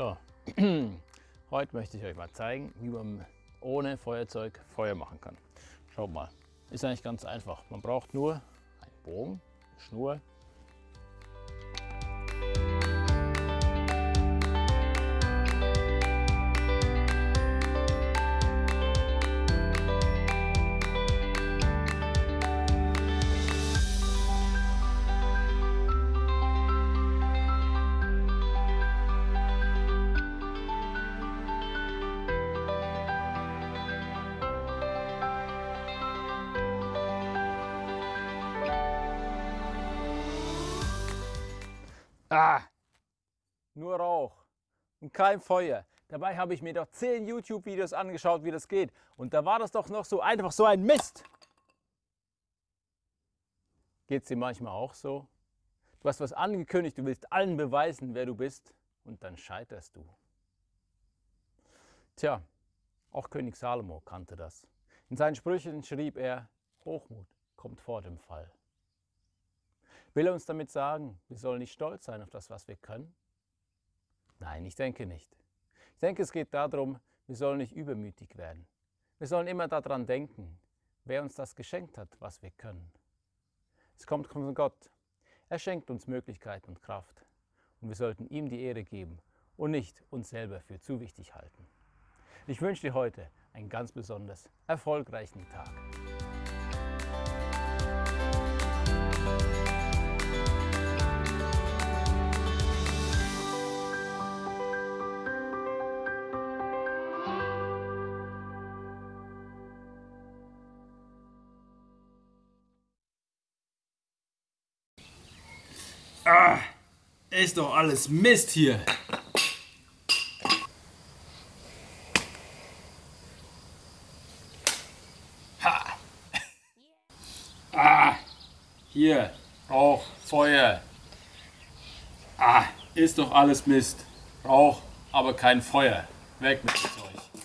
So, heute möchte ich euch mal zeigen, wie man ohne Feuerzeug Feuer machen kann. Schaut mal, ist eigentlich ganz einfach. Man braucht nur einen Bogen, eine Schnur, Ah, nur Rauch und kein Feuer. Dabei habe ich mir doch 10 YouTube-Videos angeschaut, wie das geht. Und da war das doch noch so einfach so ein Mist. Geht es dir manchmal auch so? Du hast was angekündigt, du willst allen beweisen, wer du bist und dann scheiterst du. Tja, auch König Salomo kannte das. In seinen Sprüchen schrieb er, Hochmut kommt vor dem Fall. Will er uns damit sagen, wir sollen nicht stolz sein auf das, was wir können? Nein, ich denke nicht. Ich denke, es geht darum, wir sollen nicht übermütig werden. Wir sollen immer daran denken, wer uns das geschenkt hat, was wir können. Es kommt von Gott. Er schenkt uns Möglichkeiten und Kraft. Und wir sollten ihm die Ehre geben und nicht uns selber für zu wichtig halten. Ich wünsche dir heute einen ganz besonders erfolgreichen Tag. Ah, ist doch alles Mist hier. Ha. Ah, hier, Rauch, Feuer. Ah, ist doch alles Mist. Rauch, aber kein Feuer. Weg mit Zeug.